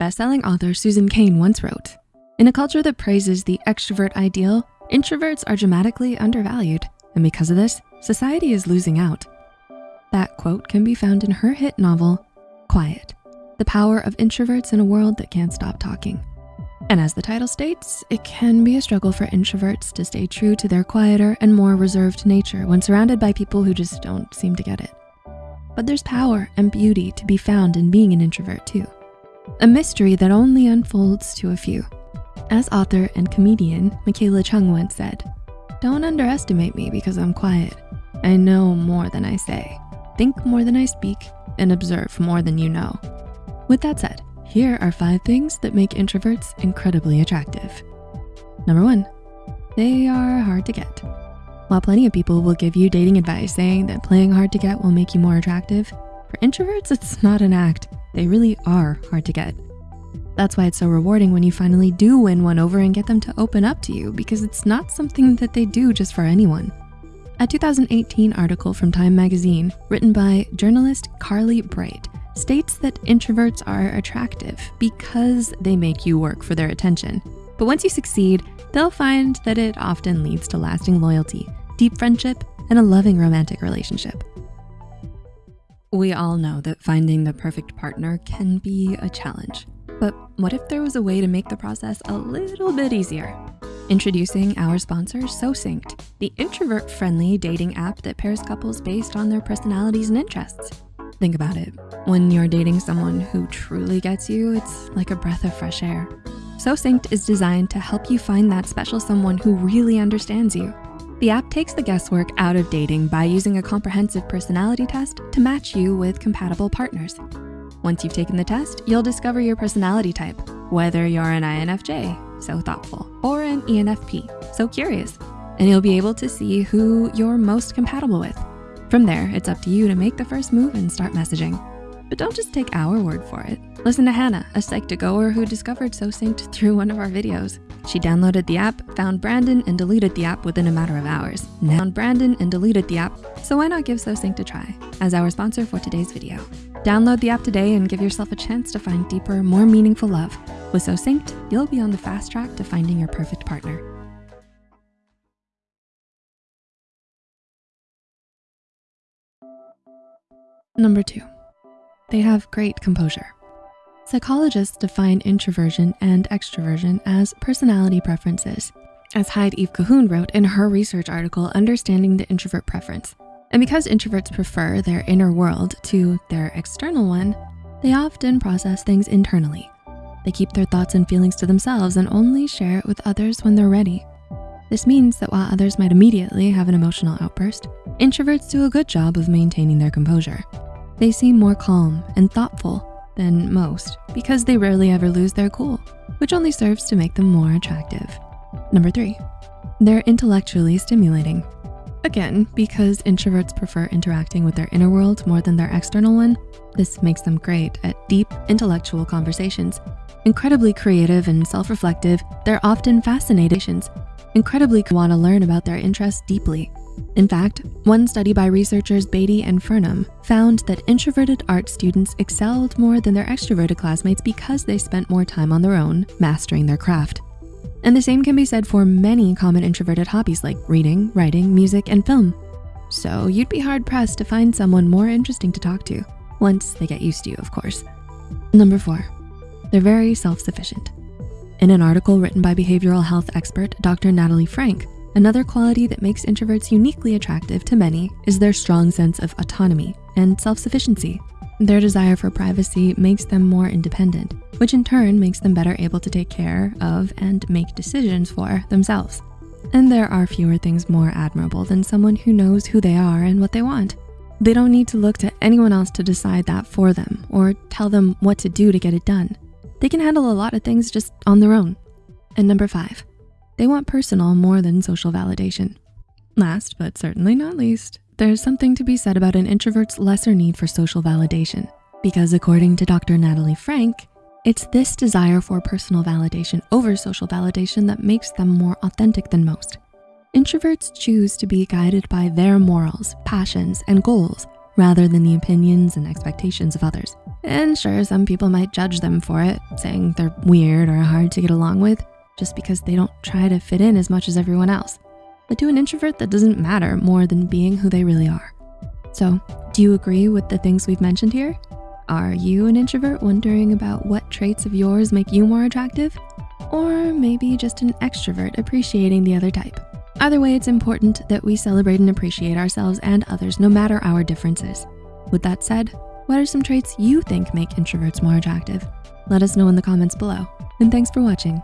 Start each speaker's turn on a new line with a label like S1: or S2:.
S1: Best-selling author Susan Cain once wrote, in a culture that praises the extrovert ideal, introverts are dramatically undervalued. And because of this, society is losing out. That quote can be found in her hit novel, Quiet, the power of introverts in a world that can't stop talking. And as the title states, it can be a struggle for introverts to stay true to their quieter and more reserved nature when surrounded by people who just don't seem to get it. But there's power and beauty to be found in being an introvert too. A mystery that only unfolds to a few. As author and comedian, Michaela Chung once said, don't underestimate me because I'm quiet. I know more than I say, think more than I speak, and observe more than you know. With that said, here are five things that make introverts incredibly attractive. Number one, they are hard to get. While plenty of people will give you dating advice saying that playing hard to get will make you more attractive, for introverts, it's not an act. They really are hard to get. That's why it's so rewarding when you finally do win one over and get them to open up to you because it's not something that they do just for anyone. A 2018 article from Time Magazine written by journalist Carly Breit states that introverts are attractive because they make you work for their attention. But once you succeed, they'll find that it often leads to lasting loyalty, deep friendship, and a loving romantic relationship. We all know that finding the perfect partner can be a challenge. But what if there was a way to make the process a little bit easier? Introducing our sponsor, SoSynced, the introvert-friendly dating app that pairs couples based on their personalities and interests. Think about it. When you're dating someone who truly gets you, it's like a breath of fresh air. SoSynced is designed to help you find that special someone who really understands you. The app takes the guesswork out of dating by using a comprehensive personality test to match you with compatible partners. Once you've taken the test, you'll discover your personality type, whether you're an INFJ, so thoughtful, or an ENFP, so curious, and you'll be able to see who you're most compatible with. From there, it's up to you to make the first move and start messaging. But don't just take our word for it. Listen to Hannah, a Psych2Goer who discovered SoSynced through one of our videos. She downloaded the app, found Brandon, and deleted the app within a matter of hours. Now found Brandon and deleted the app, so why not give SoSynced a try as our sponsor for today's video. Download the app today and give yourself a chance to find deeper, more meaningful love. With SoSynced, you'll be on the fast track to finding your perfect partner. Number two, they have great composure. Psychologists define introversion and extroversion as personality preferences, as Hyde Eve Cahoon wrote in her research article, Understanding the Introvert Preference. And because introverts prefer their inner world to their external one, they often process things internally. They keep their thoughts and feelings to themselves and only share it with others when they're ready. This means that while others might immediately have an emotional outburst, introverts do a good job of maintaining their composure. They seem more calm and thoughtful than most because they rarely ever lose their cool, which only serves to make them more attractive. Number three, they're intellectually stimulating. Again, because introverts prefer interacting with their inner world more than their external one, this makes them great at deep intellectual conversations. Incredibly creative and self-reflective, they're often fascinations. Incredibly wanna learn about their interests deeply. In fact, one study by researchers Beatty and Furnham found that introverted art students excelled more than their extroverted classmates because they spent more time on their own, mastering their craft. And the same can be said for many common introverted hobbies like reading, writing, music, and film. So you'd be hard pressed to find someone more interesting to talk to, once they get used to you, of course. Number four, they're very self-sufficient. In an article written by behavioral health expert, Dr. Natalie Frank, another quality that makes introverts uniquely attractive to many is their strong sense of autonomy and self-sufficiency. Their desire for privacy makes them more independent, which in turn makes them better able to take care of and make decisions for themselves. And there are fewer things more admirable than someone who knows who they are and what they want. They don't need to look to anyone else to decide that for them or tell them what to do to get it done. They can handle a lot of things just on their own. And number five, they want personal more than social validation. Last, but certainly not least, there's something to be said about an introvert's lesser need for social validation because according to Dr. Natalie Frank, it's this desire for personal validation over social validation that makes them more authentic than most. Introverts choose to be guided by their morals, passions, and goals rather than the opinions and expectations of others. And sure, some people might judge them for it, saying they're weird or hard to get along with just because they don't try to fit in as much as everyone else. But to an introvert, that doesn't matter more than being who they really are. So do you agree with the things we've mentioned here? Are you an introvert wondering about what traits of yours make you more attractive? Or maybe just an extrovert appreciating the other type? Either way, it's important that we celebrate and appreciate ourselves and others no matter our differences. With that said, what are some traits you think make introverts more attractive? Let us know in the comments below. And thanks for watching.